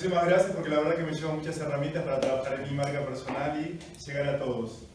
Muchísimas gracias porque la verdad que me lleva muchas herramientas para trabajar en mi marca personal y llegar a todos.